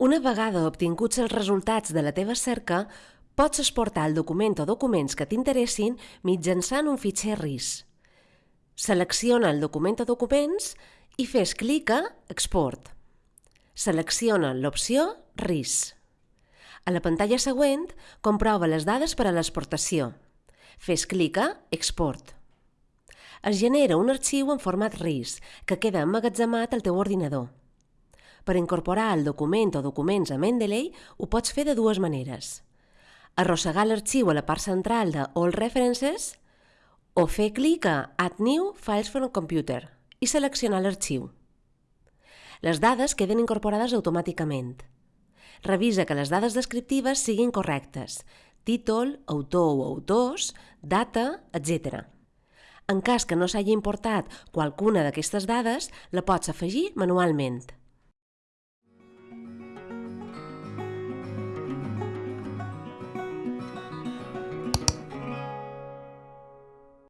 Una vegada obtinguts els resultats de la teva cerca, pots exportar el document o documents que t'interessin mitjançant un fitxer RIS. Selecciona el document o documents i fes clic a Export. Selecciona l'opció RIS. A la pantalla següent, comprova les dades per a l'exportació. Fes clic a Export. Es genera un arxiu en format RIS que queda emmagatzemat al teu ordinador. Per incorporar el document o documents a Mendeley ho pots fer de dues maneres. Arrossegar l'arxiu a la part central de All References o fer clic a Add New Files from Computer i seleccionar l'arxiu. Les dades queden incorporades automàticament. Revisa que les dades descriptives siguin correctes, títol, autor o autors, data, etc. En cas que no s'hagi importat qualcuna d'aquestes dades, la pots afegir manualment.